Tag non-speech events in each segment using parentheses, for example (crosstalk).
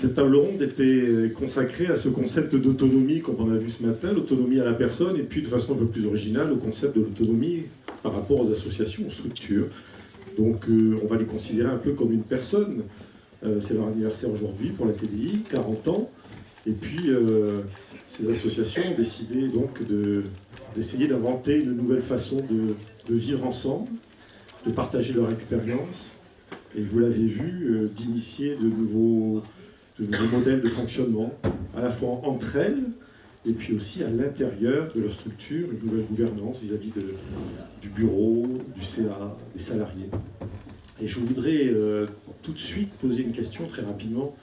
Cette table ronde était consacrée à ce concept d'autonomie, comme on a vu ce matin, l'autonomie à la personne, et puis de façon un peu plus originale, le concept de l'autonomie par rapport aux associations, aux structures. Donc euh, on va les considérer un peu comme une personne. Euh, c'est leur anniversaire aujourd'hui pour la TDI, 40 ans. Et puis euh, ces associations ont décidé donc d'essayer d'inventer une nouvelle façon de, vivre ensemble, de partager leur expérience, et vous l'avez vu, d'initier de nouveaux de nouveaux modèles de fonctionnement, à la fois entre elles, et puis aussi à l'intérieur de leur structure, une nouvelle gouvernance vis-à-vis du bureau, du CA, des salariés. Et je voudrais euh, tout de suite poser une question très rapidement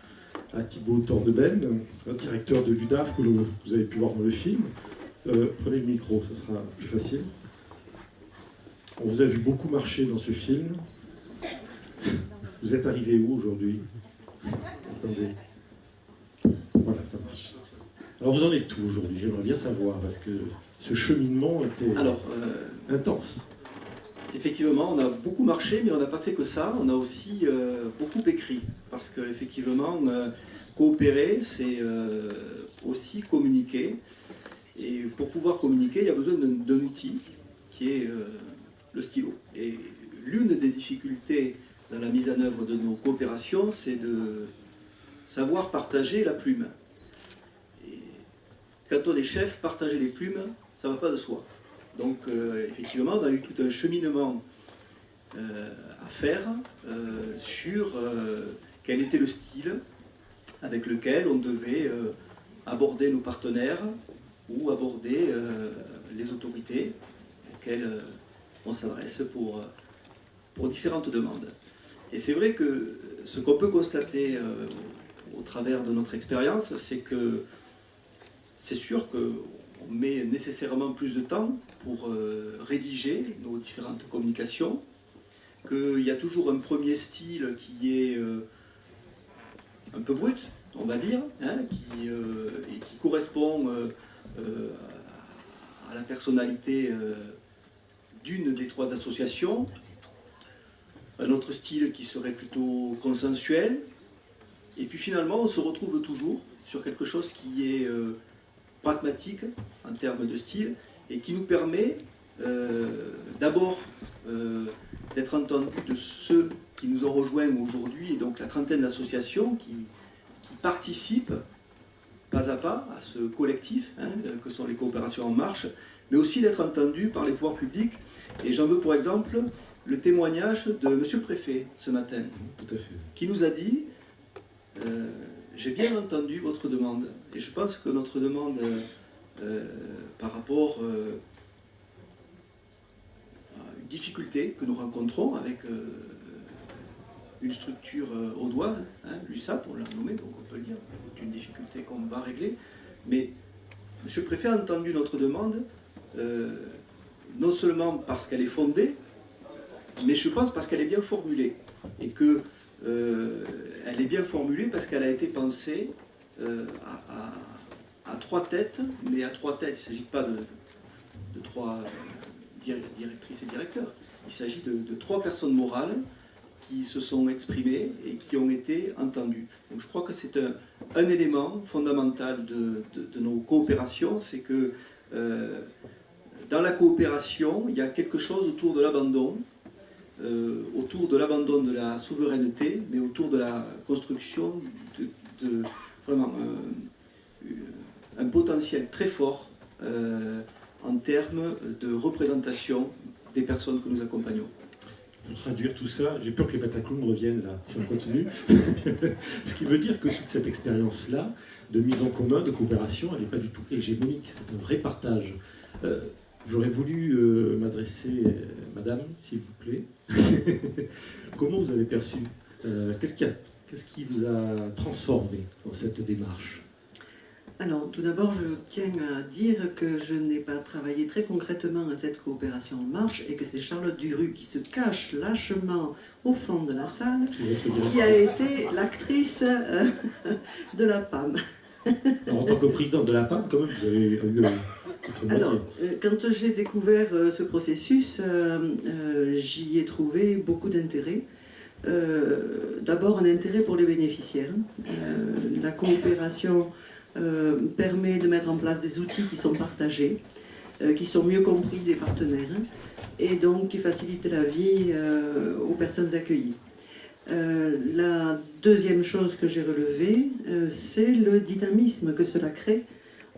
à Thibaut Torneben, directeur de l'UDAF que vous avez pu voir dans le film. Euh, prenez le micro, ça sera plus facile. On vous a vu beaucoup marcher dans ce film. Vous êtes arrivé où aujourd'hui? Attendez. Voilà, ça marche. Alors vous en êtes tout aujourd'hui? J'aimerais bien savoir, parce que ce cheminement était Alors, euh, intense. Effectivement, on a beaucoup marché, mais on n'a pas fait que ça. On a aussi euh, beaucoup écrit, parce qu'effectivement, euh, coopérer, c'est aussi communiquer. Et pour pouvoir communiquer, il y a besoin d'un outil qui est le stylo. Et l'une des difficultés dans la mise en œuvre de nos coopérations, c'est de savoir partager la plume. Quand on est chef, partager les plumes, ça ne va pas de soi. Donc euh, effectivement, on a eu tout un cheminement euh, à faire euh, sur quel était le style avec lequel on devait aborder nos partenaires ou aborder les autorités auxquelles on s'adresse pour différentes demandes. Et c'est vrai que ce qu'on peut constater au travers de notre expérience, c'est que c'est sûr qu'on met nécessairement plus de temps pour euh, rédiger nos différentes communications, qu'il y a toujours un premier style qui est euh, un peu brut, on va dire, hein, qui, euh, et qui correspond à la personnalité d'une des trois associations, un autre style qui serait plutôt consensuel, et puis finalement, on se retrouve toujours sur quelque chose qui est euh, pragmatique en termes de style et qui nous permet euh, d'abord euh, d'être entendu de ceux qui nous ont rejoints aujourd'hui, et donc la trentaine d'associations qui, participent pas à pas à ce collectif hein, que sont les coopérations en marche, mais aussi d'être entendu par les pouvoirs publics. Et j'en veux pour exemple le témoignage de Monsieur le Préfet ce matin, qui nous a dit euh, j'ai bien entendu votre demande et je pense que notre demande euh, par rapport euh, à une difficulté que nous rencontrons avec une structure audoise, hein, l'USAP, on l'a nommé, donc on peut le dire, c'est une difficulté qu'on va régler, mais Monsieur le Préfet a entendu notre demande, non seulement parce qu'elle est fondée, mais je pense parce qu'elle est bien formulée, et que euh, elle est bien formulée parce qu'elle a été pensée euh, à, trois têtes, mais à trois têtes, il ne s'agit pas de, trois directrices et directeurs, il s'agit de, trois personnes morales qui se sont exprimées et qui ont été entendues. Donc je crois que c'est un, élément fondamental de, nos coopérations, c'est que euh, dans la coopération, il y a quelque chose autour de l'abandon, euh, autour de l'abandon de la souveraineté, mais autour de la construction de, vraiment euh, un potentiel très fort euh, en termes de représentation des personnes que nous accompagnons. Pour traduire tout ça, j'ai peur que les patacloums reviennent là, si on continue. (laughs) Ce qui veut dire que toute cette expérience-là, de mise en commun, de coopération, elle n'est pas du tout hégémonique, c'est un vrai partage. J'aurais voulu euh, m'adresser, euh, madame, s'il vous plaît. (laughs) Comment vous avez perçu euh, Qu'est-ce qui, qui, vous a transformé dans cette démarche? Alors, tout d'abord, je tiens à dire que je n'ai pas travaillé très concrètement à cette coopération en marche et que c'est Charlotte Duru qui se cache lâchement au fond de la salle qui a été l'actrice (laughs) de la PAM. En tant que présidente de la PAM, quand même, vous avez eu alors, euh, quand j'ai découvert euh, ce processus, euh, j'y ai trouvé beaucoup d'intérêt D'abord, un intérêt pour les bénéficiaires. la coopération permet de mettre en place des outils qui sont partagés, qui sont mieux compris des partenaires, et donc qui facilitent la vie aux personnes accueillies. Euh, la deuxième chose que j'ai relevée, euh, c'est le dynamisme que cela crée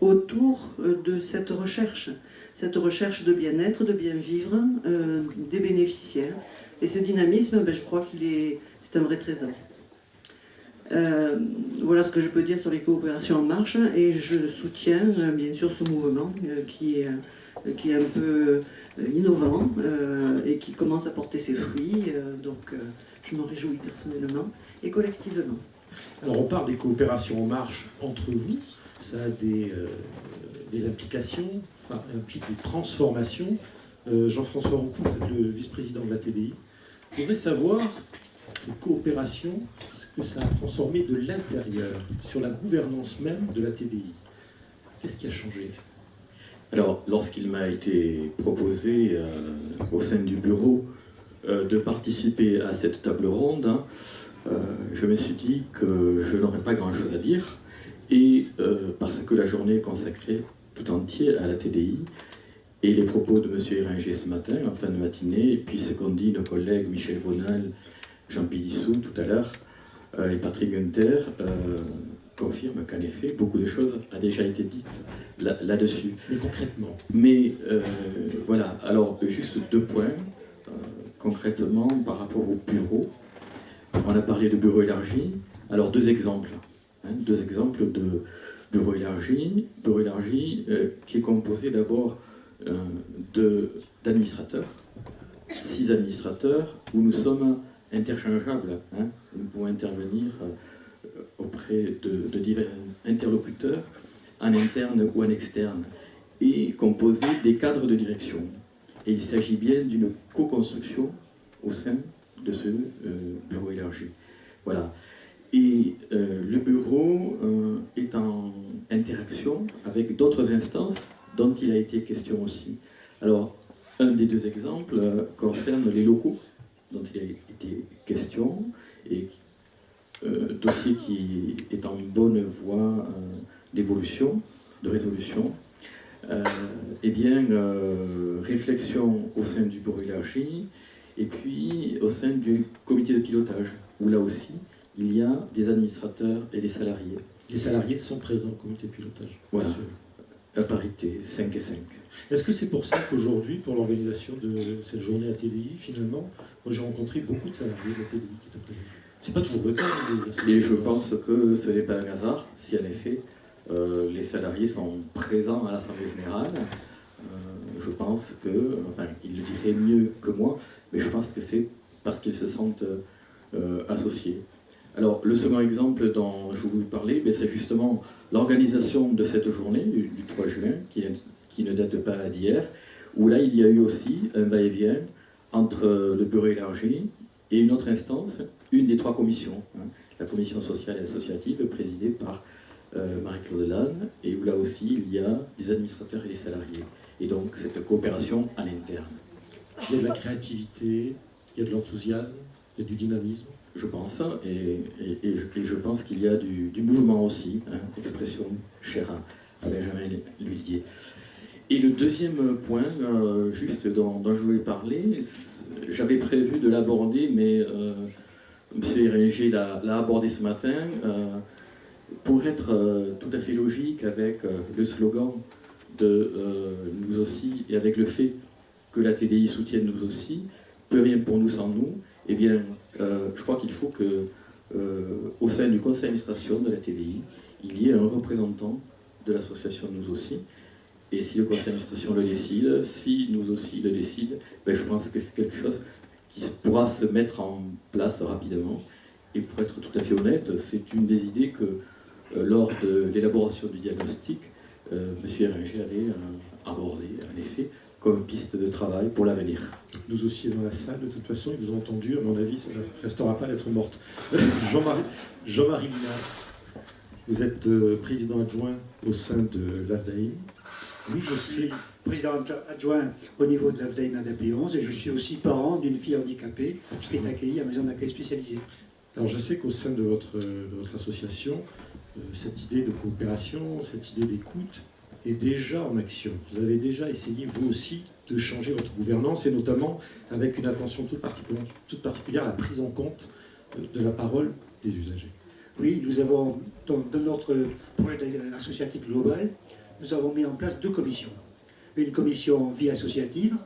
autour euh, de cette recherche, cette recherche de bien-être, de bien-vivre des bénéficiaires. Et ce dynamisme, ben, je crois qu'il est, c'est un vrai trésor. voilà ce que je peux dire sur les coopérations en marche et je soutiens bien sûr ce mouvement qui, est, qui est un peu innovant et qui commence à porter ses fruits. donc, je m'en réjouis personnellement et collectivement. Alors on parle des coopérations en marche entre vous, ça a des, euh, des implications, ça implique des transformations. Euh, Jean-François Roucou, vous êtes le vice-président de la TDI. Je voudrais savoir, ces coopérations, ce que ça a transformé de l'intérieur, sur la gouvernance même de la TDI. Qu'est-ce qui a changé? Alors, lorsqu'il m'a été proposé euh, au sein du bureau euh, de participer à cette table ronde, hein, euh, je me suis dit que je n'aurais pas grand-chose à dire, et euh, parce que la journée est consacrée tout entière à la TDI, et les propos de M. Éringer ce matin, en fin de matinée, et puis ce qu'ont dit nos collègues Michel Bonal, Jean Pidissou tout à l'heure, et Patrick Gunther, confirment qu'en effet, beaucoup de choses ont déjà été dites là-dessus. Mais concrètement Mais voilà, alors juste deux points concrètement par rapport au bureau. On a parlé de bureau élargi. Alors deux exemples. Hein, deux exemples de bureau élargi. Bureau élargi euh, qui est composé d'abord euh, d'administrateurs. Six administrateurs où nous sommes interchangeables. Hein. Nous pouvons intervenir euh, auprès de, de divers interlocuteurs, en interne ou en externe, et composé des cadres de direction. Et il s'agit bien d'une co-construction au sein de ce euh, bureau élargi. Voilà. Et euh, le bureau euh, est en interaction avec d'autres instances dont il a été question aussi. Alors, un des deux exemples concerne les locaux dont il a été question, et dossier qui est en bonne voie d'évolution, de résolution. Euh, eh bien, euh, réflexion au sein du bureau et puis au sein du comité de pilotage, où là aussi, il y a des administrateurs et des salariés. Les salariés sont présents au comité de pilotage Voilà, à parité, 5 et 5. Est-ce que c'est pour ça qu'aujourd'hui, pour l'organisation de cette journée à TDI, finalement, moi j'ai rencontré beaucoup de salariés de la TDI qui étaient présents? C'est pas toujours le cas. Hein, et je pense que ce n'est pas un hasard, si en effet, euh, les salariés sont présents à l'Assemblée Générale. Euh, je pense que, enfin, ils le diraient mieux que moi, mais je pense que c'est parce qu'ils se sentent euh, associés. Alors, le second exemple dont je voulais parler, ben, c'est justement l'organisation de cette journée du, 3 juin, qui, ne date pas d'hier, où là, il y a eu aussi un va-et-vient entre le bureau élargi et une autre instance, une des trois commissions, hein, la commission sociale et associative, présidée par Marie-Claude Lannes, et où là aussi il y a des administrateurs et des salariés. Et donc cette coopération à l'interne. Il y a de la créativité, il y a de l'enthousiasme, il y a du dynamisme. Je pense, et, et, je, pense qu'il y a du, mouvement aussi, hein, expression chère à, Benjamin Lullier. Et le deuxième point, euh, juste dont, je voulais parler, j'avais prévu de l'aborder, mais euh, M. Hérénger l'a abordé ce matin. Euh, pour être euh, tout à fait logique avec euh, le slogan de euh, nous aussi et avec le fait que la TDI soutienne nous aussi, peu rien pour nous sans nous, eh bien, je crois qu'il faut que au sein du conseil d'administration de la TDI, il y ait un représentant de l'association Nous aussi. Et si le conseil d'administration le décide, si Nous aussi le décide, ben, je pense que c'est quelque chose qui pourra se mettre en place rapidement. Et pour être tout à fait honnête, c'est une des idées que lors de l'élaboration du diagnostic, euh, M. Eringer avait euh, abordé, en effet, comme piste de travail pour l'avenir. Nous aussi dans la salle, de toute façon, ils vous ont entendu, à mon avis, ça ne restera pas lettre morte. (laughs) Jean-Marie Jean vous êtes président adjoint au sein de l'AFDAIM. Oui, je suis président adjoint au niveau de l'AFDAIM ADAP 11 et je suis aussi parent d'une fille handicapée qui est accueillie à la maison d'accueil spécialisée. Alors je sais qu'au sein de votre, de votre association, euh, cette idée de coopération, cette idée d'écoute est déjà en action. Vous avez déjà essayé, vous aussi, de changer votre gouvernance et notamment avec une attention toute particulière, toute particulière à la prise en compte euh, de la parole des usagers. Oui, nous avons, dans, dans notre projet associatif global, nous avons mis en place deux commissions. Une commission vie associative,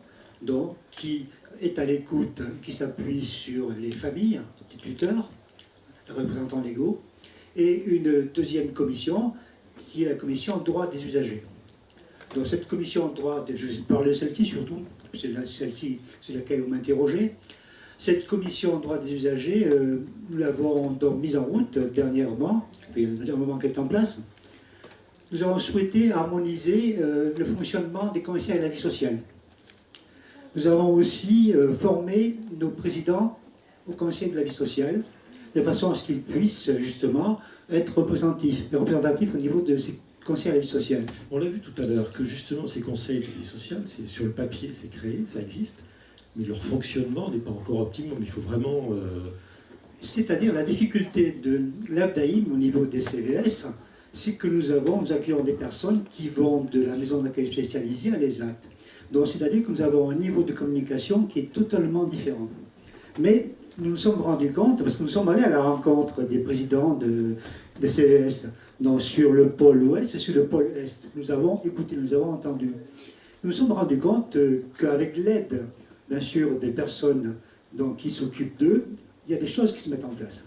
donc, qui est à l'écoute, qui s'appuie sur les familles, les tuteurs, les représentants légaux, et une deuxième commission, qui est la commission droit des usagers. Donc cette commission droit, je vais parler de celle-ci surtout, c'est celle-ci, c'est laquelle vous m'interrogez. Cette commission droit des usagers, euh, nous l'avons mise en route dernièrement, a un moment qu'elle est en place. Nous avons souhaité harmoniser euh, le fonctionnement des conseils à la vie sociale. Nous avons aussi euh, formé nos présidents au conseil de la vie sociale, de façon à ce qu'ils puissent justement être représentatifs, représentatifs au niveau de ces conseils à la vie sociale. On l'a vu tout à l'heure que justement ces conseils de vie sociale, c'est sur le papier, c'est créé, ça existe, mais leur fonctionnement n'est pas encore optimum. Il faut vraiment... Euh, C'est-à-dire la difficulté de l'AFDAIM au niveau des CVS, c'est que nous avons, nous accueillons des personnes qui vont de la maison d'accueil spécialisée à l'ESAT. Donc c'est-à-dire que nous avons un niveau de communication qui est totalement différent. Mais nous nous sommes rendus compte, parce que nous sommes allés à la rencontre des présidents de, CVS, donc sur le pôle ouest et sur le pôle est. Nous avons écouté, nous avons entendu. Nous nous sommes rendus compte qu'avec l'aide, bien sûr, des personnes donc, qui s'occupent d'eux, il y a des choses qui se mettent en place.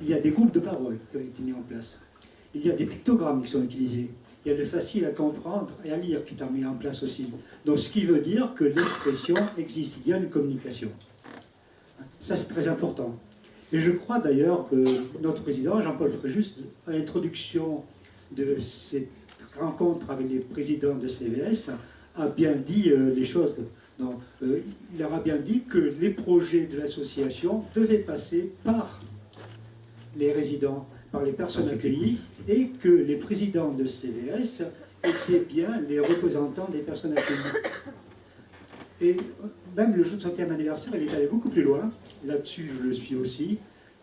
Il y a des groupes de parole qui ont été mis en place. Il y a des pictogrammes qui sont utilisés. Il y a de facile à comprendre et à lire qui est mis en place aussi. Donc ce qui veut dire que l'expression existe, il y a une communication. Ça c'est très important. Et je crois d'ailleurs que notre président, Jean-Paul Fréjus, à l'introduction de cette rencontre avec les présidents de CVS, a bien dit euh, les choses. Non, euh, il aura bien dit que les projets de l'association devaient passer par les résidents, par les personnes accueillies, et que les présidents de CVS étaient bien les représentants des personnes accueillies. Et même le jour de 30e anniversaire, il est allé beaucoup plus loin. Là-dessus, je le suis aussi.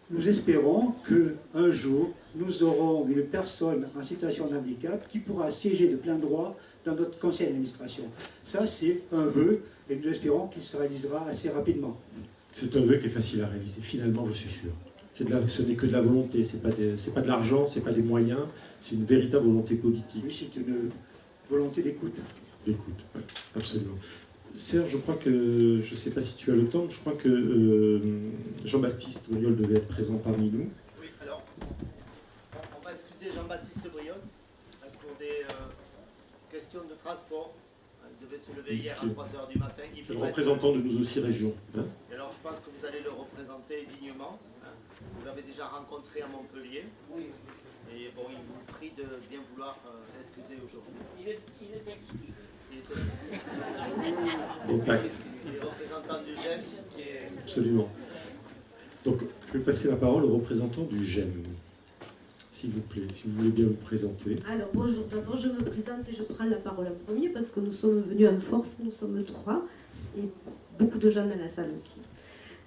Nous espérons qu'un jour, nous aurons une personne en situation de handicap qui pourra siéger de plein droit dans notre conseil d'administration. Ça, c'est un vœu, et nous espérons qu'il se réalisera assez rapidement. C'est un vœu qui est facile à réaliser, finalement, je suis sûr. De la, ce n'est que de la volonté, ce n'est pas, des- c'est pas de l'argent, ce n'est pas des moyens, c'est une véritable volonté politique. Oui, c'est une volonté d'écoute. D'écoute, ouais, absolument. Serge, je crois que, je ne sais pas si tu as le temps, je crois que euh, Jean-Baptiste Briol devait être présent parmi nous. Oui, alors, on- va excuser Jean-Baptiste Briol euh, pour des euh, questions de transport. Euh, Il devait se lever hier à Ok. 3h du matin. Il Le être- représentant de nous aussi région. hein. Et alors, je pense que vous allez le représenter dignement. hein. Vous l'avez déjà rencontré à Montpellier. Oui. Et bon, il vous prie de bien vouloir euh, l'excuser aujourd'hui. Il est, il est exclu. Il est, Absolument. Donc, je vais passer la parole au représentant du GEM. S'il vous plaît, si vous voulez bien vous présenter. Alors bonjour, d'abord je me présente et je prends la parole en premier parce que nous sommes venus en force, nous sommes trois et beaucoup de gens dans la salle aussi.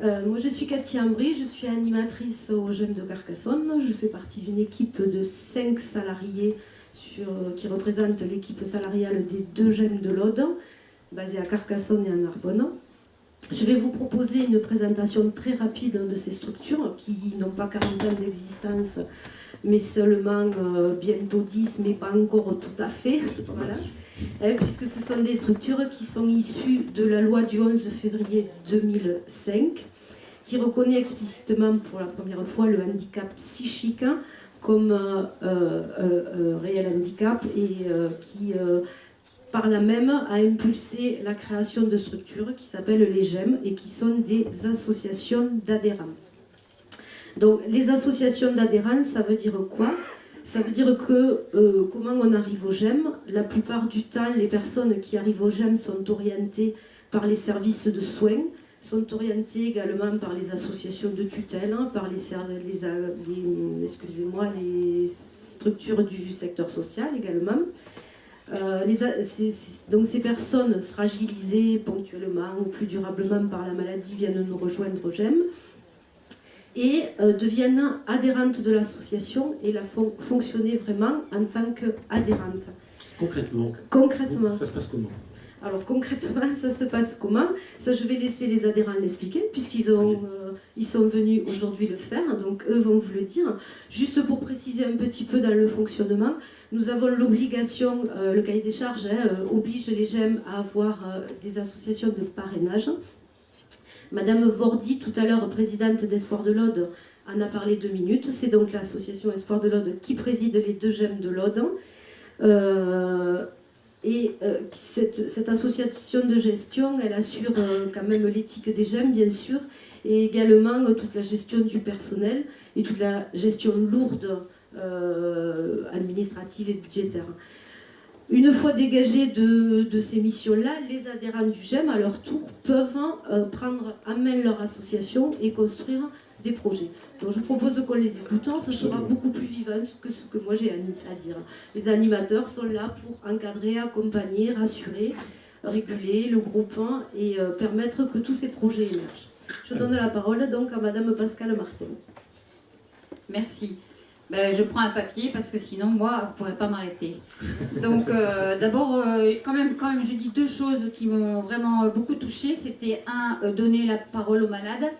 Euh, moi je suis Cathy Ambry, je suis animatrice au GEM de Carcassonne, je fais partie d'une équipe de cinq salariés sur, qui représente l'équipe salariale des deux GEM de l'Aude, basée à Carcassonne et en Narbonne. Je vais vous proposer une présentation très rapide de ces structures qui n'ont pas 40 ans d'existence mais seulement euh, bientôt 10, mais pas encore tout à fait. Voilà. Euh, puisque ce sont des structures qui sont issues de la loi du 11 février 2005, qui reconnaît explicitement pour la première fois le handicap psychique comme euh, euh, euh, réel handicap et qui, par là même, a impulsé la création de structures qui s'appellent les GEM et qui sont des associations d'adhérents. Donc, les associations d'adhérents, ça veut dire quoi? Ça veut dire que euh, comment on arrive au GEM La plupart du temps, les personnes qui arrivent au GEM sont orientées par les services de soins, sont orientées également par les associations de tutelle, hein, par les, excusez-moi, les structures du secteur social également. Euh, donc ces personnes fragilisées ponctuellement ou plus durablement par la maladie viennent nous rejoindre au GEM et euh, deviennent adhérentes de l'association et la font fonctionner vraiment en tant qu'adhérentes. Concrètement Concrètement. Ça se passe comment? Alors concrètement, (laughs) ça se passe comment? Ça, je vais laisser les adhérents l'expliquer, puisqu'ils ont, euh, ils sont venus aujourd'hui le faire, donc eux vont vous le dire. Juste pour préciser un petit peu dans le fonctionnement, nous avons l'obligation, euh, le cahier des charges hein, euh, oblige les GEM à avoir des associations de parrainage. Madame Vordi, tout à l'heure présidente d'Espoir de l'Aude, en a parlé deux minutes. C'est donc l'association Espoir de l'Aude qui préside les deux GEM de l'Aude. Et euh, cette, association de gestion, elle assure euh, quand même l'éthique des gemmes, bien sûr, et également euh, toute la gestion du personnel et toute la gestion lourde administrative et budgétaire. Une fois dégagés de, ces missions-là, les adhérents du GEM, à leur tour, peuvent prendre en main leur association et construire des projets. Donc je propose qu'on les écoute, ce sera beaucoup plus vivant que ce que moi j'ai à dire. Les animateurs sont là pour encadrer, accompagner, rassurer, réguler le groupe et euh, permettre que tous ces projets émergent. Je donne la parole donc à Madame Pascal Martin. Merci. Ben, je prends un papier parce que sinon, moi, vous ne pourrez pas m'arrêter. Donc, euh, d'abord, euh, quand, même, quand même, je dis deux choses qui m'ont vraiment beaucoup touchée. C'était, un, donner la parole aux malades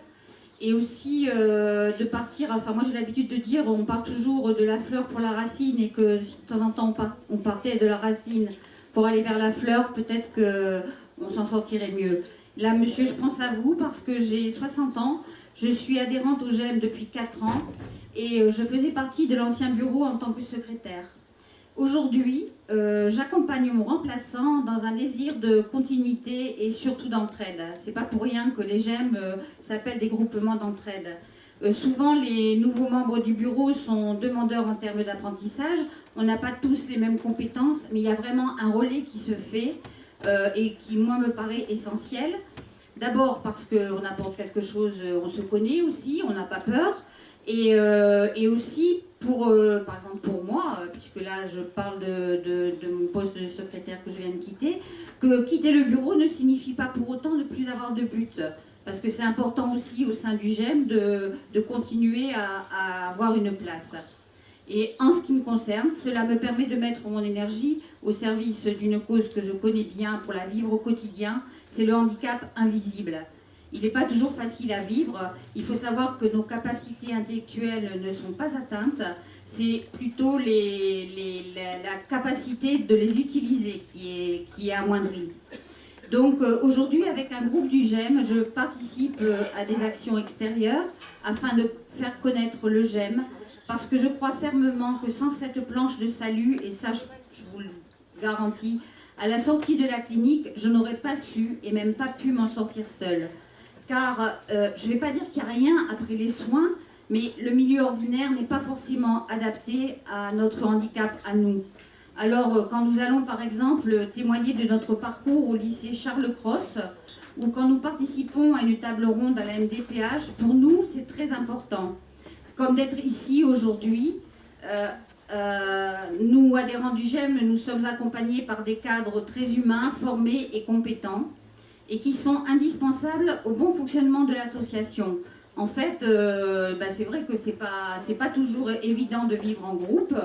et aussi euh, de partir, enfin moi j'ai l'habitude de dire, on part toujours de la fleur pour la racine et que si de temps en temps on, partait de la racine pour aller vers la fleur, peut-être qu'on s'en sortirait mieux. Là monsieur, je pense à vous parce que j'ai 60 ans, je suis adhérente au GEM depuis 4 ans et euh, je faisais partie de l'ancien bureau en tant que secrétaire. Aujourd'hui, euh, j'accompagne mon remplaçant dans un désir de continuité et surtout d'entraide. C'est pas pour rien que les GEM euh, s'appellent des groupements d'entraide. Souvent, les nouveaux membres du bureau sont demandeurs en termes d'apprentissage. On n'a pas tous les mêmes compétences, mais il y a vraiment un relais qui se fait et qui, moi, me paraît essentiel. D'abord parce qu'on apporte quelque chose, on se connaît aussi, on n'a pas peur. Et, et aussi euh, par exemple pour moi, euh, puisque là je parle de, mon poste de secrétaire que je viens de quitter, que quitter le bureau ne signifie pas pour autant ne plus avoir de but. Parce que c'est important aussi au sein du GEM de, continuer à, avoir une place. Et en ce qui me concerne, cela me permet de mettre mon énergie au service d'une cause que je connais bien pour la vivre au quotidien, c'est le handicap invisible. Il n'est pas toujours facile à vivre. Il faut savoir que nos capacités intellectuelles ne sont pas atteintes. C'est plutôt la, capacité de les utiliser qui est, qui est amoindrie. Donc euh, aujourd'hui, avec un groupe du GEM, je participe euh, à des actions extérieures afin de faire connaître le GEM, parce que je crois fermement que sans cette planche de salut, et ça je vous le garantis, à la sortie de la clinique, je n'aurais pas su et même pas pu m'en sortir seule car euh, je ne vais pas dire qu'il n'y a rien après les soins, mais le milieu ordinaire n'est pas forcément adapté à notre handicap à nous. Alors, euh, quand nous allons par exemple témoigner de notre parcours au lycée Charles Cross, ou quand nous participons à une table ronde à la MDPH, pour nous, c'est très important. Comme d'être ici aujourd'hui, euh, nous, adhérents du GEM, nous sommes accompagnés par des cadres très humains, formés et compétents et qui sont indispensables au bon fonctionnement de l'association. En fait, euh, bah, c'est vrai que ce n'est pas, pas toujours évident de vivre en groupe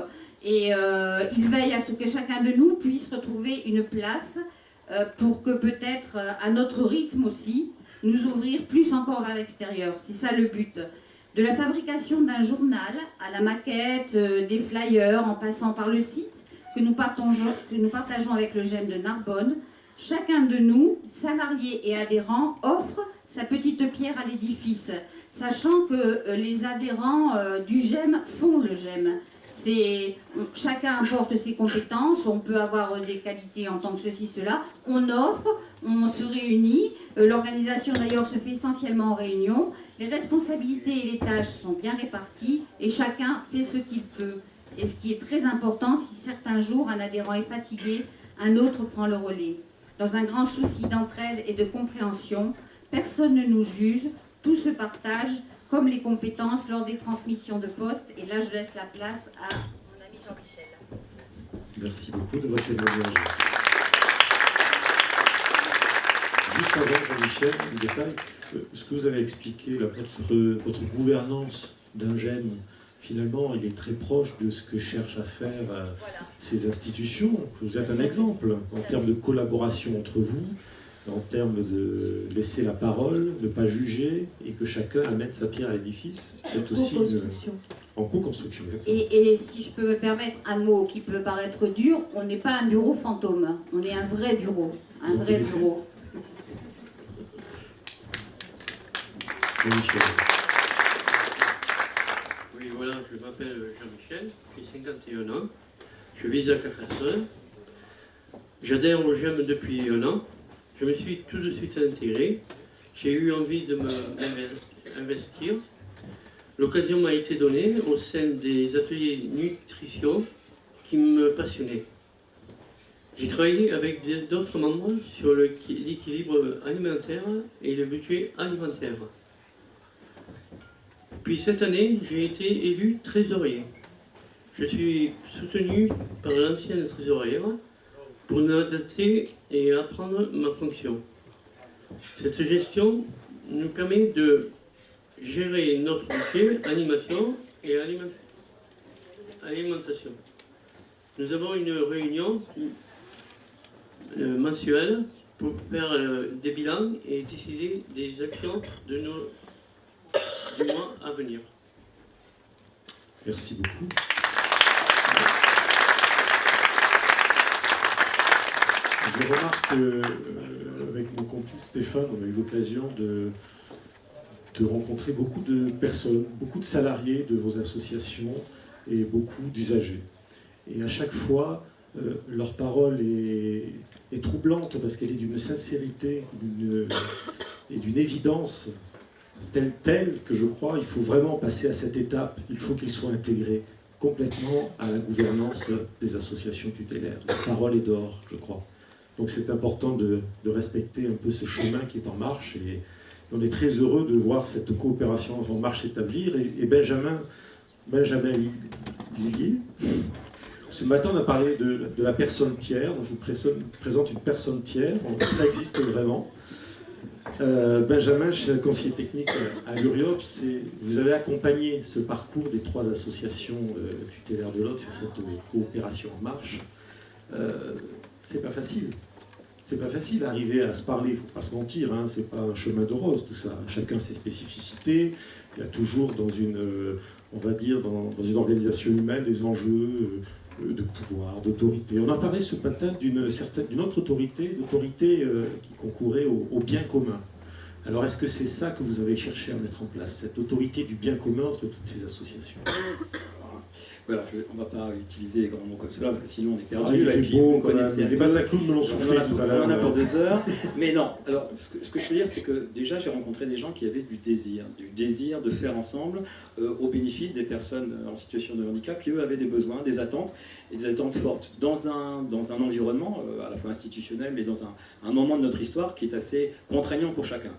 et euh, il veille à ce que chacun de nous puisse retrouver une place euh, pour que peut-être à notre rythme aussi, nous ouvrir plus encore vers l'extérieur. C'est ça le but. De la fabrication d'un journal à la maquette, des flyers, en passant par le site que nous, partageons avec le GEM de Narbonne, Chacun de nous, salariés et adhérents, offre sa petite pierre à l'édifice, sachant que euh, les adhérents euh, du GEM font le GEM. Chacun apporte ses compétences, on peut avoir des qualités en tant que ceci, cela. On offre, on se réunit. Euh, l'organisation d'ailleurs se fait essentiellement en réunion. Les responsabilités et les tâches sont bien réparties et chacun fait ce qu'il peut. Et ce qui est très important, si certains jours un adhérent est fatigué, un autre prend le relais. Dans un grand souci d'entraide et de compréhension, personne ne nous juge, tout se partage, comme les compétences lors des transmissions de poste. Et là, je laisse la place à mon ami Jean-Michel. Merci beaucoup de votre témoignage. Juste avant, Jean-Michel, un détail, euh, ce que vous avez expliqué, là, votre, votre gouvernance d'un gène, finalement, il est très proche de ce que cherchent à faire euh, ces institutions. Vous êtes un exemple en termes de collaboration entre vous, en termes de laisser la parole, de ne pas juger, et que chacun amène sa pierre à l'édifice. C'est aussi une- en co-construction. Et, et si je peux me permettre un mot qui peut paraître dur, on n'est pas un bureau fantôme, on est un vrai bureau, un Vous vrai connaissez bureau. Jean-Michel. Oui, voilà, je m'appelle Jean-Michel, j'ai 51 ans, je vis à Carcassonne. J'adhère au GEM depuis un an. Je me suis tout de suite intégré. J'ai eu envie de me investir. L'occasion m'a été donnée au sein des ateliers nutrition qui me passionnaient. J'ai travaillé avec d'autres membres sur l'équilibre alimentaire et le budget alimentaire. Puis cette année, j'ai été élu trésorier. Je suis soutenu par l'ancienne trésorière pour m'adapter et apprendre ma fonction. Cette gestion nous permet de gérer notre budget, animation et aliment- alimentation. Nous avons une réunion euh, mensuelle pour faire euh, des bilans et décider des actions de nos du mois à venir. Merci beaucoup. Je remarque qu'avec mon complice Stéphane, on a eu l'occasion de, de rencontrer beaucoup de personnes, beaucoup de salariés de vos associations et beaucoup d'usagers. Et à chaque fois, euh, leur parole est, troublante parce qu'elle est d'une sincérité et d'une évidence telle, telle que je crois il faut vraiment passer à cette étape. Il faut qu'il soit intégré complètement à la gouvernance des associations tutélaires. La parole est d'or, je crois. Donc c'est important de, respecter un peu ce chemin qui est en marche et on est très heureux de voir cette coopération en marche s'établir. Et, et Benjamin, Benjamin Lillier, ce matin on a parlé de, de la personne tiers. Donc, je vous présente une personne tiers. Ça existe vraiment. Euh, Benjamin, je suis conseiller technique à l'URIOP, vous avez accompagné ce parcours des trois associations euh, tutélaires de l'autre sur cette euh, coopération en marche. Euh, c'est pas facile. C'est pas facile d'arriver à se parler, il faut pas se mentir, hein, c'est pas un chemin de rose tout ça. Chacun ses spécificités, il y a toujours dans une, on va dire, dans, une organisation humaine des enjeux de pouvoir, d'autorité. On a parlé ce matin d'une autre autorité, d'autorité euh, qui concourait au bien commun. Alors est-ce que c'est ça que vous avez cherché à mettre en place, cette autorité du bien commun entre toutes ces associations? Voilà, je- on ne va pas utiliser les grands mots comme cela parce que sinon on est Ah, perdu. il là, et puis beau, vous connaissez un Les. Bataclous me l'ont On soufflé tout à on en a l'heure. pour deux heures. Mais non, alors ce que, ce que je peux dire, c'est que déjà j'ai rencontré des gens qui avaient du désir, du désir de faire ensemble euh, au bénéfice des personnes en situation de handicap qui eux avaient des besoins, des attentes, et des attentes fortes dans un, dans un environnement euh, à la fois institutionnel, mais dans un, un moment de notre histoire qui est assez contraignant pour chacun.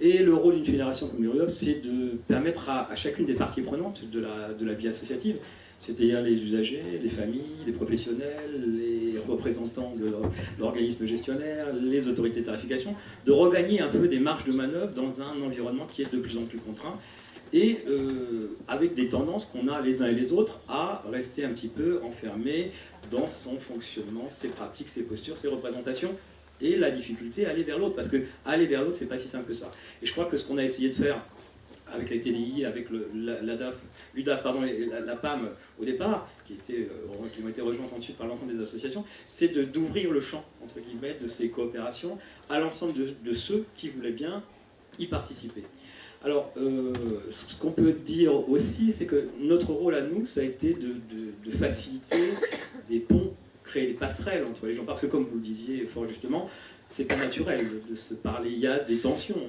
Et le rôle d'une fédération comme l'URIOF, c'est de permettre à, à chacune des parties prenantes de la, de la vie associative, c'est-à-dire les usagers, les familles, les professionnels, les représentants de l'or- l'organisme gestionnaire, les autorités de tarification, de regagner un peu des marges de manœuvre dans un environnement qui est de plus en plus contraint et euh, avec des tendances qu'on a les uns et les autres à rester un petit peu enfermés dans son fonctionnement, ses pratiques, ses postures, ses représentations et la difficulté à aller vers l'autre. Parce que aller vers l'autre c'est pas si simple que ça. Et je crois que ce qu'on a essayé de faire avec les TDI, avec le, l'UDAF et la, PAM au départ, euh, qui ont été rejointes ensuite par l'ensemble des associations, c'est d'ouvrir le champ, entre guillemets, de ces coopérations à l'ensemble de, ceux qui voulaient bien y participer. Alors, euh, ce qu'on peut dire aussi, c'est que notre rôle à nous, ça a été de faciliter des ponts, créer des passerelles entre les gens. Parce que, comme vous le disiez fort justement, c'est pas naturel de, se parler. Il y a des tensions.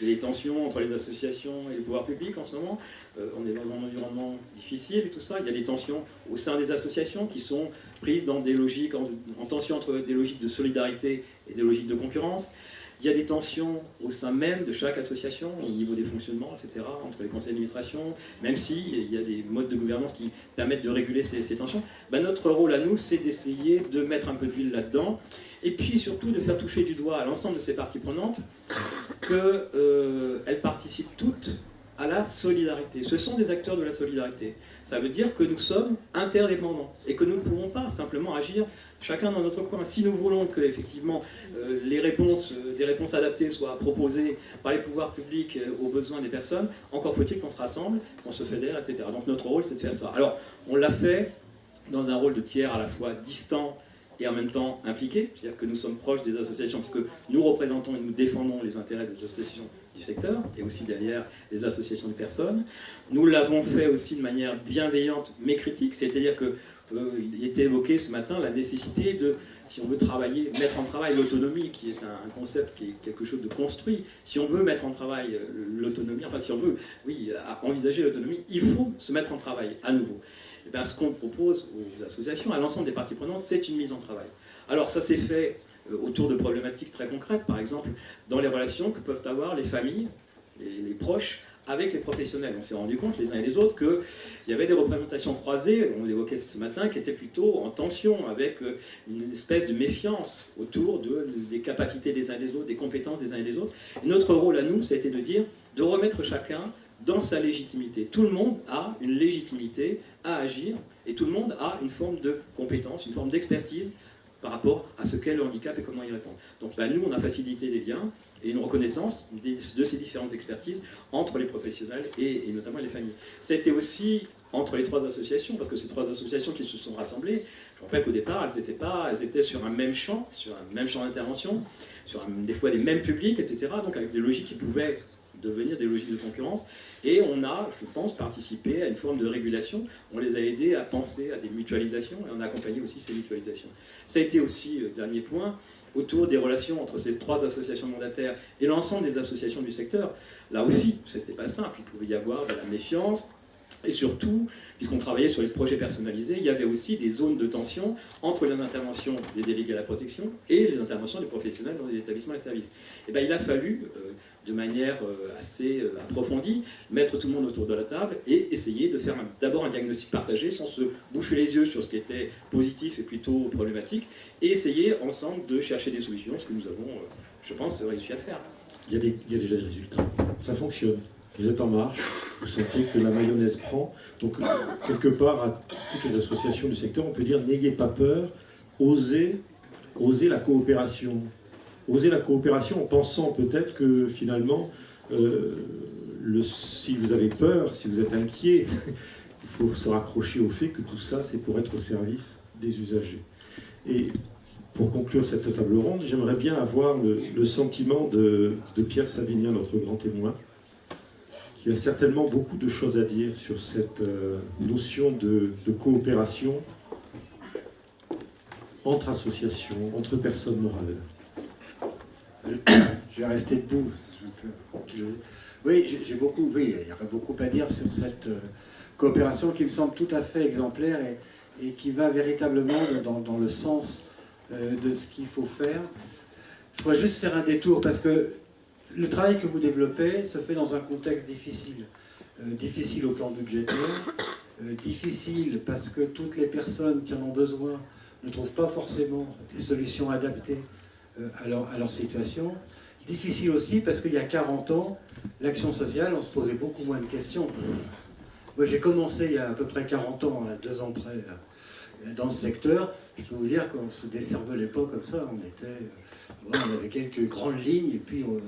il y a des tensions entre les associations et le pouvoir public en ce moment. Euh, on est dans un environnement difficile et tout ça. Il y a des tensions au sein des associations qui sont prises dans des logiques, en, en tension entre des logiques de solidarité et des logiques de concurrence. Il y a des tensions au sein même de chaque association, au niveau des fonctionnements, etc., entre les conseils d'administration, même s'il y a des modes de gouvernance qui permettent de réguler ces, tensions. Ben, notre rôle à nous, c'est d'essayer de mettre un peu d'huile là-dedans, et puis surtout de faire toucher du doigt à l'ensemble de ces parties prenantes qu'elles euh, participent toutes à la solidarité. Ce sont des acteurs de la solidarité. Ça veut dire que nous sommes interdépendants et que nous ne pouvons pas simplement agir chacun dans notre coin. Si nous voulons que effectivement euh, les réponses, euh, des réponses adaptées soient proposées par les pouvoirs publics aux besoins des personnes, encore faut-il qu'on se rassemble, qu'on se fédère, etc. Donc notre rôle, c'est de faire ça. Alors, on l'a fait dans un rôle de tiers à la fois distant et en même temps impliqué, c'est-à-dire que nous sommes proches des associations, puisque nous représentons et nous défendons les intérêts des associations du secteur, et aussi derrière les associations de personnes. Nous l'avons fait aussi de manière bienveillante mais critique, c'est-à-dire que euh, était évoqué ce matin la nécessité de, si on veut travailler, mettre en travail l'autonomie, qui est un, concept qui est quelque chose de construit, si on veut mettre en travail euh, l'autonomie, enfin si on veut, oui, envisager l'autonomie, il faut se mettre en travail à nouveau. Eh bien, ce qu'on propose aux associations, à l'ensemble des parties prenantes, c'est une mise en travail. Alors ça s'est fait euh, autour de problématiques très concrètes, par exemple dans les relations que peuvent avoir les familles, les proches, avec les professionnels. On s'est rendu compte les uns et les autres qu'il y avait des représentations croisées, on l'évoquait ce matin, qui étaient plutôt en tension, avec euh, une espèce de méfiance autour de, des capacités des uns et des autres, des compétences des uns et des autres. Notre rôle à nous, ça a été de dire, de remettre chacun dans sa légitimité. Tout le monde a une légitimité à agir, et tout le monde a une forme de compétence, une forme d'expertise par rapport à ce qu'est le handicap et comment y répondre. Donc bah, nous, on a facilité les liens, et une reconnaissance de ces différentes expertises entre les professionnels et, notamment les familles. C'était aussi entre les trois associations, parce que ces trois associations qui se sont rassemblées, je rappelle qu'au départ, elles étaient, pas, elles étaient sur un même champ, sur un même champ d'intervention, sur des fois des mêmes publics, etc., donc avec des logiques qui pouvaient devenir des logiques de concurrence, et on a, je pense, participé à une forme de régulation, on les a aidés à penser à des mutualisations, et on a accompagné aussi ces mutualisations. Ça a été aussi, euh, dernier point, autour des relations entre ces trois associations mandataires et l'ensemble des associations du secteur. Là aussi, c'était pas simple, il pouvait y avoir de la méfiance, et surtout, puisqu'on travaillait sur les projets personnalisés, il y avait aussi des zones de tension entre les interventions des délégués à la protection et les interventions des professionnels dans les établissements et services. Et eh bien, il a fallu, euh, de manière euh, assez euh, approfondie, mettre tout le monde autour de la table et essayer de faire d'abord un diagnostic partagé sans se boucher les yeux sur ce qui était positif et plutôt problématique, et essayer ensemble de chercher des solutions, ce que nous avons, je pense, réussi à faire. Il y a, il y a déjà des résultats. Ça fonctionne vous êtes en marche, vous sentez que la mayonnaise prend. Donc, quelque part, à toutes les associations du secteur, on peut dire n'ayez pas peur, osez, osez la coopération. Osez la coopération en pensant peut-être que finalement, euh, le, si vous avez peur, si vous êtes inquiet, (laughs) il faut se raccrocher au fait que tout ça, c'est pour être au service des usagers. Et pour conclure cette table ronde, j'aimerais bien avoir le, sentiment de, Pierre Savignan, notre grand témoin, qui a certainement beaucoup de choses à dire sur cette euh, notion de, coopération entre associations, entre personnes morales. (coughs) Je vais rester debout. Oui, j'ai beaucoup, oui, il y aurait beaucoup à dire sur cette euh, coopération qui me semble tout à fait exemplaire et, qui va véritablement dans, le sens euh, de ce qu'il faut faire. Je voudrais juste faire un détour parce que le travail que vous développez se fait dans un contexte difficile. Euh, difficile au plan budgétaire, euh, difficile parce que toutes les personnes qui en ont besoin ne trouvent pas forcément des solutions adaptées euh, à, leur, à, leur, situation. Difficile aussi parce qu'il y a 40 ans, l'action sociale, on se posait beaucoup moins de questions. Moi, j'ai commencé il y a à peu près 40 ans, à deux ans près, dans ce secteur. Je peux vous dire qu'on se desservelait pas comme ça. On était, on avait quelques grandes lignes et puis on,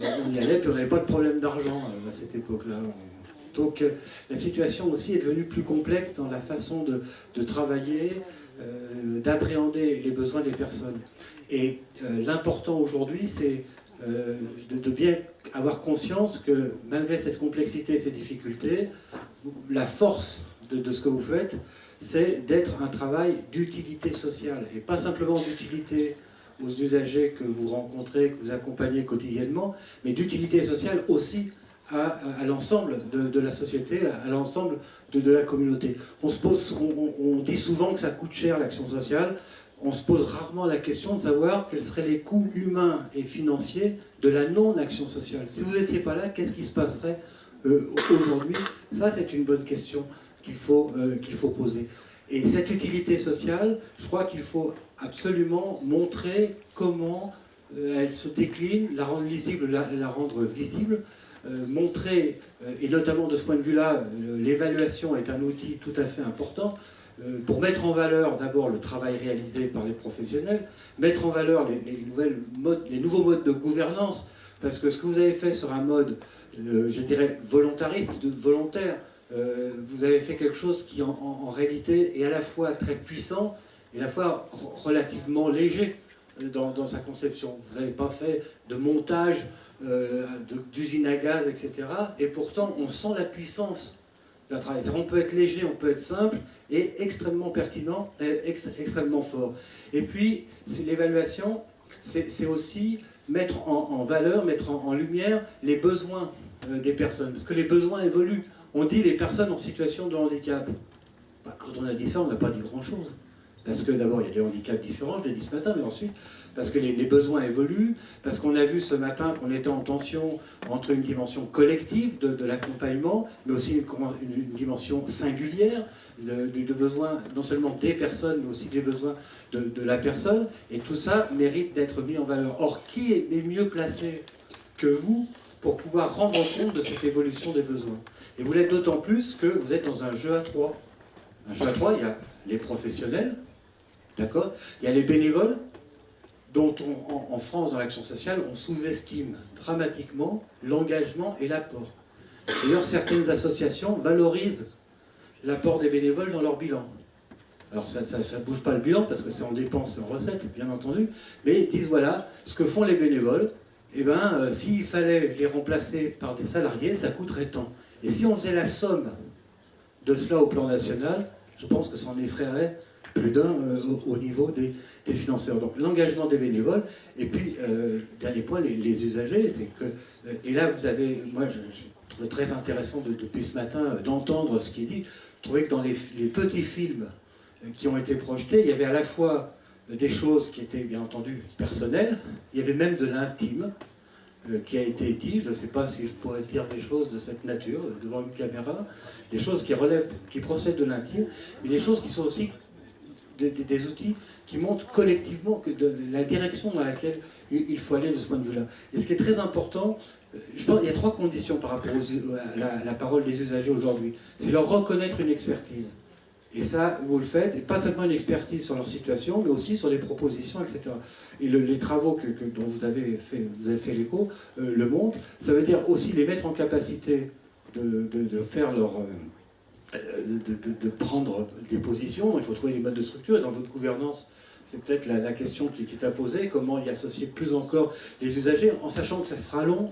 on y allait, puis on n'avait pas de problème d'argent euh, à cette époque-là. Donc euh, la situation aussi est devenue plus complexe dans la façon de, travailler, euh, d'appréhender les besoins des personnes. Et l'important aujourd'hui, c'est de, bien avoir conscience que malgré cette complexité et ces difficultés, la force de ce que vous faites, c'est d'être un travail d'utilité sociale, et pas simplement d'utilité aux usagers que vous rencontrez, que vous accompagnez quotidiennement, mais d'utilité sociale aussi à, l'ensemble de, la société, à l'ensemble de, la communauté. On, se pose, dit souvent que ça coûte cher l'action sociale. on se pose rarement la question de savoir quels seraient les coûts humains et financiers de la non-action sociale. Si vous n'étiez pas là, qu'est-ce qui se passerait euh, aujourd'hui? Ça, c'est une bonne question qu'il faut, euh, qu'il faut poser. Et cette utilité sociale, je crois qu'il faut absolument montrer comment euh, elle se décline, la rendre lisible, la, rendre visible, montrer, et notamment de ce point de vue-là, l'évaluation est un outil tout à fait important, pour mettre en valeur d'abord le travail réalisé par les professionnels, mettre en valeur les, nouvelles modes, les nouveaux modes de gouvernance, parce que ce que vous avez fait sur un mode, je dirais, volontariste, volontaire, euh, vous avez fait quelque chose qui en, réalité est à la fois très puissant et à la fois relativement léger euh, dans, sa conception. Vous n'avez pas fait de montage euh, d'usine à gaz, etc. Et pourtant, on sent la puissance la travail. On peut être léger, on peut être simple et extrêmement pertinent, extrêmement fort. Et puis, c'est l'évaluation, c'est aussi mettre en, valeur, mettre en, lumière les besoins des personnes. Parce que les besoins évoluent on dit les personnes en situation de handicap. Bah, quand on a dit ça, on n'a pas dit grand-chose. Parce que d'abord, il y a des handicaps différents, je l'ai dit ce matin, mais ensuite, parce que les, besoins évoluent, parce qu'on a vu ce matin qu'on était en tension entre une dimension collective de, l'accompagnement, mais aussi une, dimension singulière de, de, besoins non seulement des personnes, mais aussi des besoins de, la personne, et tout ça mérite d'être mis en valeur. Or, qui est mieux placé que vous pour pouvoir rendre compte de cette évolution des besoins et vous l'êtes d'autant plus que vous êtes dans un jeu à trois. Un jeu à trois, il y a les professionnels, d'accord? Il y a les bénévoles, dont en, France, dans l'action sociale, on sous-estime dramatiquement l'engagement et l'apport. D'ailleurs, certaines associations valorisent l'apport des bénévoles dans leur bilan. Alors ça ne bouge pas le bilan parce que c'est en dépenses et en recettes, bien entendu, mais ils disent voilà, ce que font les bénévoles, eh ben, euh, s'il fallait les remplacer par des salariés, ça coûterait tant. Et si on faisait la somme de cela au plan national, je pense que ça en effraierait plus d'un euh, au, niveau des, financeurs. Donc l'engagement des bénévoles, et puis, euh, dernier point, les, usagers, c'est que, et là vous avez, moi je, trouve très intéressant depuis ce matin d'entendre ce qui est dit, je trouvais que dans les, petits films qui ont été projetés, il y avait à la fois des choses qui étaient bien entendu personnelles, il y avait même de l'intime, euh, qui a été dit, je ne sais pas si je pourrais dire des choses de cette nature devant une caméra, des choses qui relèvent, qui procèdent de l'intime, mais des choses qui sont aussi des, outils qui montrent collectivement la direction dans laquelle il faut aller de ce point de vue-là. Et ce qui est très important, euh, je pense qu'il y a trois conditions par rapport à la parole des usagers aujourd'hui. C'est leur reconnaître une expertise. Et ça, vous le faites, et pas seulement une expertise sur leur situation, mais aussi sur les propositions, etc. Et les travaux que, dont vous avez fait, fait l'écho euh, le montrent. Ça veut dire aussi les mettre en capacité de, faire leur... Euh, de, de, prendre des positions. Il faut trouver des modes de structure. Et dans votre gouvernance, c'est peut-être la, question qui, qui, est à poser. Comment y associer plus encore les usagers, en sachant que ça sera long,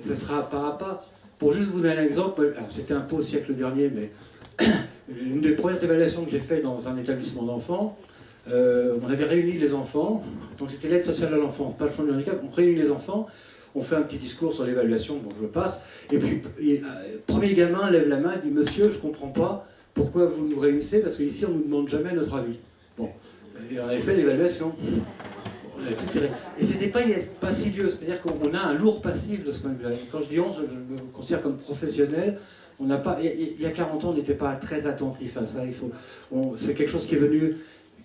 ça sera pas à pas. Pour juste vous donner un exemple, c'était un peu au siècle dernier, mais une des premières évaluations que j'ai faites dans un établissement d'enfants, euh, on avait réuni les enfants, donc c'était l'aide sociale à l'enfance, pas le champ du handicap, on réunit les enfants, on fait un petit discours sur l'évaluation, donc je passe, et puis, euh, premier gamin lève la main et dit « Monsieur, je comprends pas pourquoi vous nous réunissez, parce qu'ici on ne nous demande jamais notre avis. » Bon, et on avait fait l'évaluation. Et c'était pas, pas si vieux, c'est-à-dire qu'on a un lourd passif de ce point de vue-là. Quand je dis on, je me considère comme professionnel, on n'a pas, il y a 40 ans, on n'était pas très attentif à ça. c'est quelque chose qui est venu,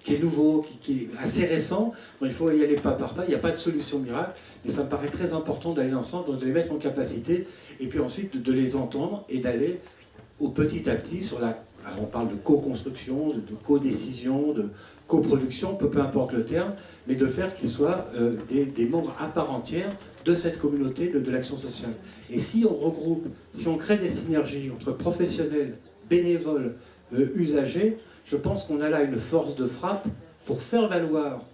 qui est nouveau, qui, est assez récent. il faut y aller pas par pas. Il n'y a pas de solution miracle, mais ça me paraît très important d'aller ensemble, de les mettre en capacité, et puis ensuite de, les entendre et d'aller au petit à petit sur la. on parle de co-construction, de, co-décision, de coproduction, peu, peu importe le terme, mais de faire qu'ils soient euh, des membres à part entière de cette communauté de, l'action sociale. Et si on regroupe, si on crée des synergies entre professionnels, bénévoles, euh, usagers, je pense qu'on a là une force de frappe pour faire valoir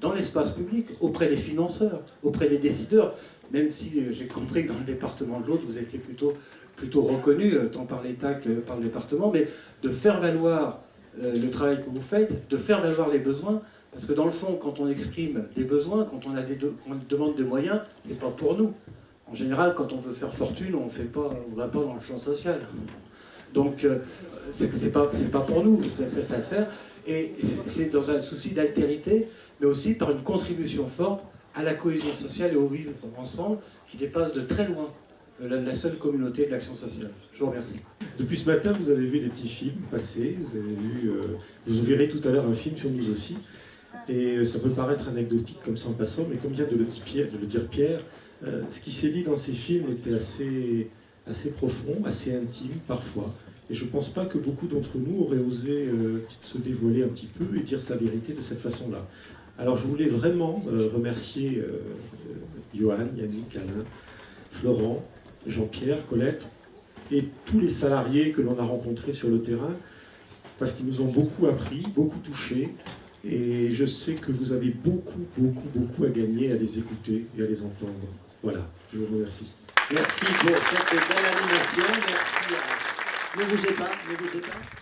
dans l'espace public, auprès des financeurs, auprès des décideurs, même si euh, j'ai compris que dans le département de l'autre, vous étiez plutôt, plutôt reconnu, euh, tant par l'État que par le département, mais de faire valoir le travail que vous faites, de faire valoir les besoins, parce que dans le fond, quand on exprime des besoins, quand on, des demande de moyens, c'est pas pour nous. En général, quand on veut faire fortune, on ne va pas dans le champ social. Donc, euh, c'est pas, pas pour nous, cette affaire. Et c'est dans un souci d'altérité, mais aussi par une contribution forte à la cohésion sociale et au vivre ensemble, qui dépasse de très loin euh, la, la seule communauté de l'action sociale. Je vous remercie. Depuis ce matin, vous avez vu des petits films passer, vous avez vu, euh, vous verrez tout à l'heure un film sur nous aussi. Et euh, ça peut paraître anecdotique comme ça en passant, mais comme vient de le dire Pierre, euh, ce qui s'est dit dans ces films était assez, profond, assez intime parfois. Et je ne pense pas que beaucoup d'entre nous auraient osé euh, se dévoiler un petit peu et dire sa vérité de cette façon-là. Alors je voulais vraiment remercier Johan, Yannick, Alain, Florent, Jean-Pierre, Colette et tous les salariés que l'on a rencontrés sur le terrain, parce qu'ils nous ont beaucoup appris, beaucoup touchés, et je sais que vous avez beaucoup, beaucoup, beaucoup à gagner à les écouter et à les entendre. Voilà, je vous remercie. Merci pour cette belle animation. Merci. à- Ne bougez pas, ne bougez pas.